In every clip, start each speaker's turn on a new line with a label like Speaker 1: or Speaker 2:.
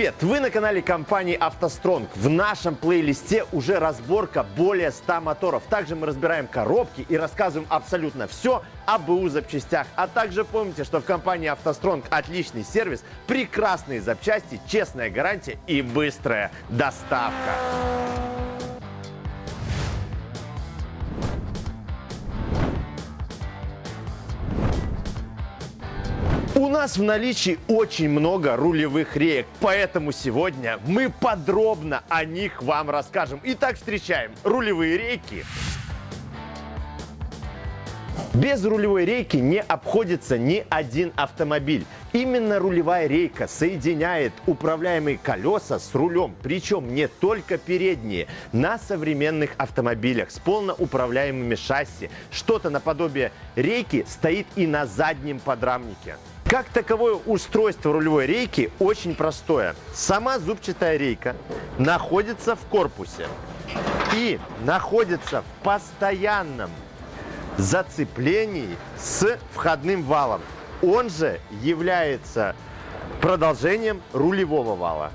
Speaker 1: Привет! Вы на канале компании «АвтоСтронг». В нашем плейлисте уже разборка более 100 моторов. Также мы разбираем коробки и рассказываем абсолютно все об БУ запчастях. А также помните, что в компании «АвтоСтронг» отличный сервис, прекрасные запчасти, честная гарантия и быстрая доставка. Нас в наличии очень много рулевых реек, поэтому сегодня мы подробно о них вам расскажем. Итак, встречаем рулевые рейки. Без рулевой рейки не обходится ни один автомобиль. Именно рулевая рейка соединяет управляемые колеса с рулем, причем не только передние. На современных автомобилях с полноуправляемыми шасси что-то наподобие рейки стоит и на заднем подрамнике. Как таковое устройство рулевой рейки очень простое. Сама зубчатая рейка находится в корпусе и находится в постоянном зацеплении с входным валом. Он же является продолжением рулевого вала.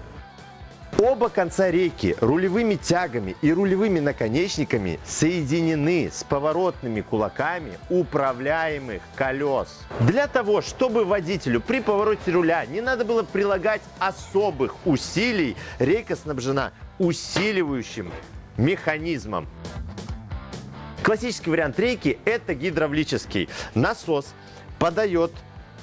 Speaker 1: Оба конца рейки рулевыми тягами и рулевыми наконечниками соединены с поворотными кулаками управляемых колес. Для того, чтобы водителю при повороте руля не надо было прилагать особых усилий, рейка снабжена усиливающим механизмом. Классический вариант рейки – это гидравлический. Насос подает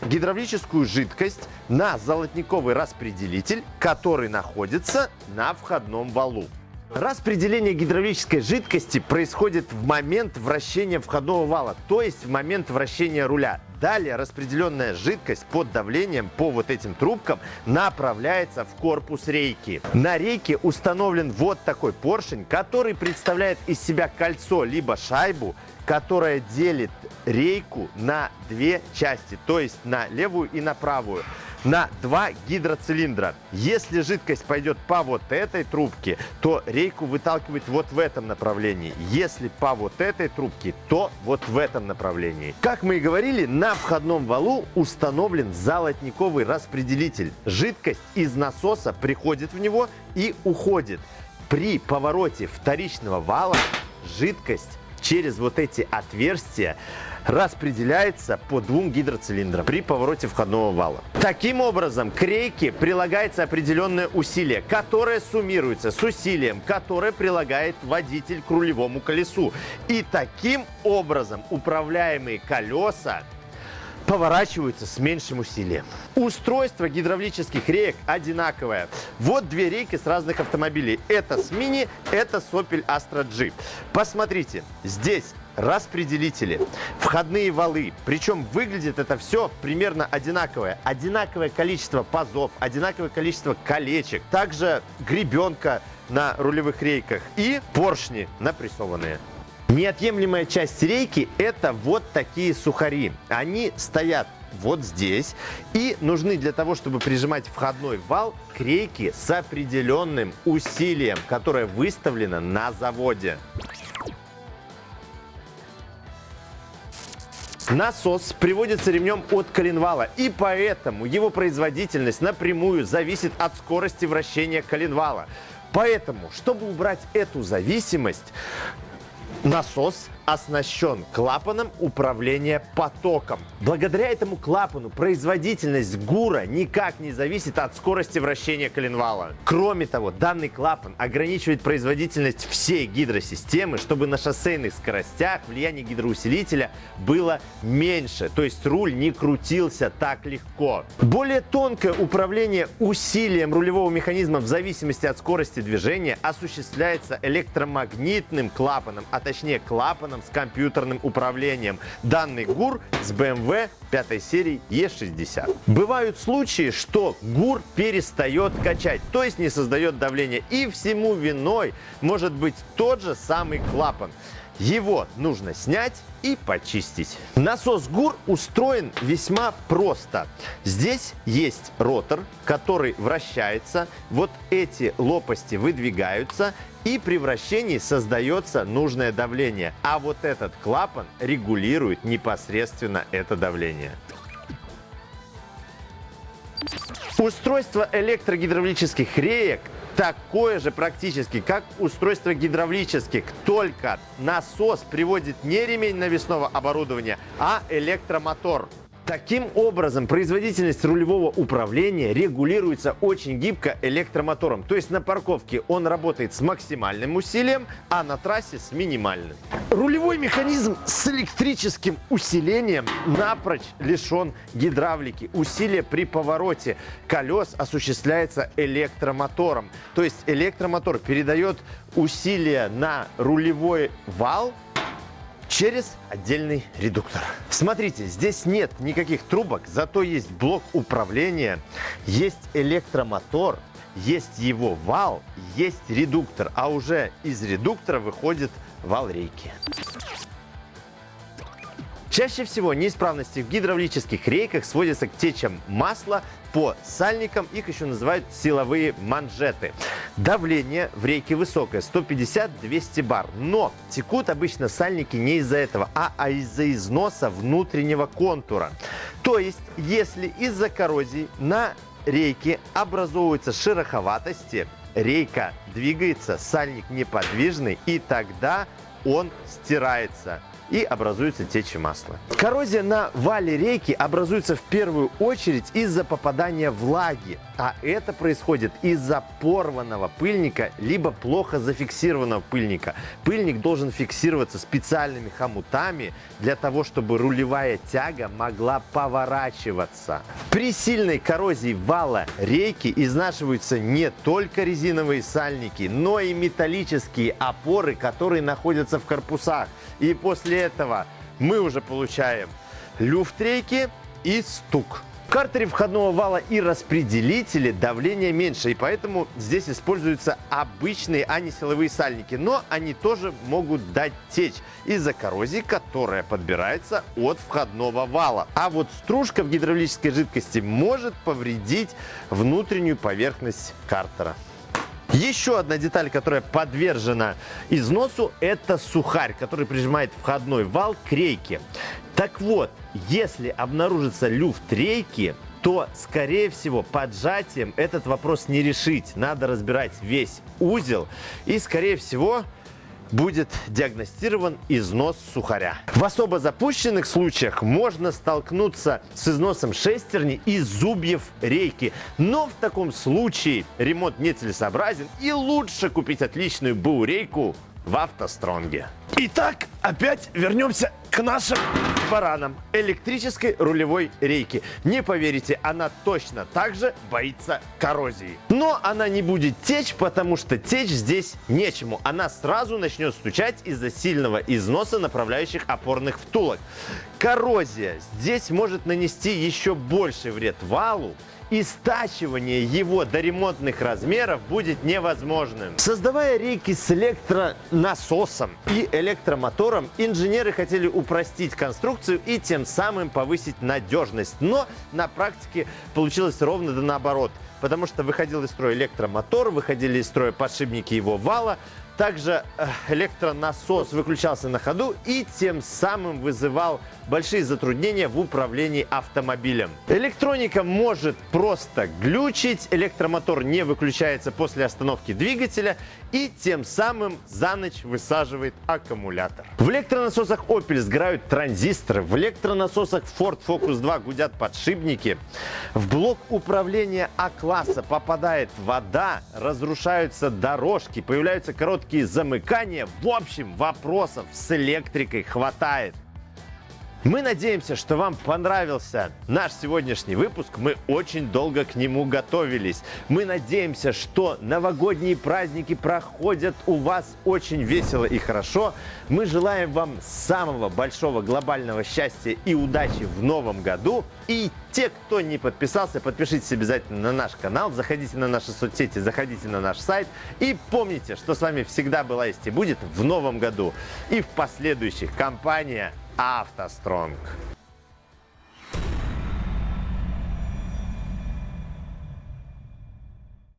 Speaker 1: гидравлическую жидкость на золотниковый распределитель, который находится на входном валу. Распределение гидравлической жидкости происходит в момент вращения входного вала, то есть в момент вращения руля. Далее распределенная жидкость под давлением по вот этим трубкам направляется в корпус рейки. На рейке установлен вот такой поршень, который представляет из себя кольцо либо шайбу, которая делит рейку на две части, то есть на левую и на правую на два гидроцилиндра. Если жидкость пойдет по вот этой трубке, то рейку выталкивает вот в этом направлении. Если по вот этой трубке, то вот в этом направлении. Как мы и говорили, на входном валу установлен золотниковый распределитель. Жидкость из насоса приходит в него и уходит. При повороте вторичного вала жидкость через вот эти отверстия распределяется по двум гидроцилиндрам при повороте входного вала. Таким образом, к рейке прилагается определенное усилие, которое суммируется с усилием, которое прилагает водитель к рулевому колесу. И таким образом управляемые колеса поворачиваются с меньшим усилием. Устройство гидравлических реек одинаковое. Вот две рейки с разных автомобилей. Это с Mini, это с Opel Astra G. Посмотрите, здесь распределители, входные валы. Причем выглядит это все примерно одинаковое. Одинаковое количество пазов, одинаковое количество колечек. Также гребенка на рулевых рейках и поршни напрессованные. Неотъемлемая часть рейки – это вот такие сухари. Они стоят вот здесь и нужны для того, чтобы прижимать входной вал к рейке с определенным усилием, которое выставлено на заводе. Насос приводится ремнем от коленвала, и поэтому его производительность напрямую зависит от скорости вращения коленвала. Поэтому, чтобы убрать эту зависимость, насос оснащен клапаном управления потоком. Благодаря этому клапану производительность ГУРа никак не зависит от скорости вращения коленвала. Кроме того, данный клапан ограничивает производительность всей гидросистемы, чтобы на шоссейных скоростях влияние гидроусилителя было меньше, то есть руль не крутился так легко. Более тонкое управление усилием рулевого механизма в зависимости от скорости движения осуществляется электромагнитным клапаном, а точнее клапаном экраном с компьютерным управлением. Данный ГУР с BMW 5 серии E60. Бывают случаи, что ГУР перестает качать, то есть не создает давления. И всему виной может быть тот же самый клапан. Его нужно снять и почистить. Насос ГУР устроен весьма просто. Здесь есть ротор, который вращается. Вот эти лопасти выдвигаются и при вращении создается нужное давление. А вот этот клапан регулирует непосредственно это давление. Устройство электрогидравлических реек такое же практически, как устройство гидравлических, только насос приводит не ремень навесного оборудования, а электромотор. Таким образом, производительность рулевого управления регулируется очень гибко электромотором. То есть на парковке он работает с максимальным усилием, а на трассе с минимальным. Рулевой механизм с электрическим усилением напрочь лишен гидравлики. Усилие при повороте колес осуществляется электромотором. То есть электромотор передает усилие на рулевой вал через отдельный редуктор. Смотрите, здесь нет никаких трубок, зато есть блок управления, есть электромотор, есть его вал, есть редуктор, а уже из редуктора выходит вал рейки. Чаще всего неисправности в гидравлических рейках сводятся к течам масла по сальникам, их еще называют силовые манжеты. Давление в рейке высокое, 150-200 бар, но текут обычно сальники не из-за этого, а, а из-за износа внутреннего контура. То есть, если из-за коррозии на рейке образовываются шероховатости, рейка двигается, сальник неподвижный, и тогда он стирается и образуется течь масла. Коррозия на вале рейки образуется в первую очередь из-за попадания влаги, а это происходит из-за порванного пыльника либо плохо зафиксированного пыльника. Пыльник должен фиксироваться специальными хомутами для того, чтобы рулевая тяга могла поворачиваться. При сильной коррозии вала рейки изнашиваются не только резиновые сальники, но и металлические опоры, которые находятся в корпусах. И после этого мы уже получаем люфт рейки и стук. В картере входного вала и распределителе давление меньше, и поэтому здесь используются обычные, а не силовые сальники. Но они тоже могут дать течь из-за коррозии, которая подбирается от входного вала. А вот стружка в гидравлической жидкости может повредить внутреннюю поверхность картера. Еще одна деталь, которая подвержена износу, это сухарь, который прижимает входной вал к рейке. Так вот, если обнаружится люфт рейки, то, скорее всего, поджатием этот вопрос не решить. Надо разбирать весь узел и, скорее всего, будет диагностирован износ сухаря. В особо запущенных случаях можно столкнуться с износом шестерни и зубьев рейки. Но в таком случае ремонт нецелесообразен и лучше купить отличную БУ-рейку в автостронге. Итак, опять вернемся к нашим баранам электрической рулевой рейки. Не поверите, она точно так же боится коррозии. Но она не будет течь, потому что течь здесь нечему. Она сразу начнет стучать из-за сильного износа направляющих опорных втулок. Коррозия здесь может нанести еще больший вред валу, и стачивание его до ремонтных размеров будет невозможным. Создавая рейки с электронасосом и электромотором, инженеры хотели упростить конструкцию и тем самым повысить надежность. Но на практике получилось ровно да наоборот потому что выходил из строя электромотор, выходили из строя подшипники его вала, также э, электронасос выключался на ходу и тем самым вызывал большие затруднения в управлении автомобилем. Электроника может просто глючить, электромотор не выключается после остановки двигателя и тем самым за ночь высаживает аккумулятор. В электронасосах Opel сгорают транзисторы, в электронасосах Ford Focus 2 гудят подшипники, в блок управления А-класса попадает вода, разрушаются дорожки, появляются короткие замыкания. В общем, вопросов с электрикой хватает. Мы надеемся, что вам понравился наш сегодняшний выпуск. Мы очень долго к нему готовились. Мы надеемся, что новогодние праздники проходят у вас очень весело и хорошо. Мы желаем вам самого большого глобального счастья и удачи в новом году. И те, кто не подписался, подпишитесь обязательно на наш канал, заходите на наши соцсети, заходите на наш сайт. И помните, что с вами всегда была есть и будет в новом году и в последующих. Компания автостронг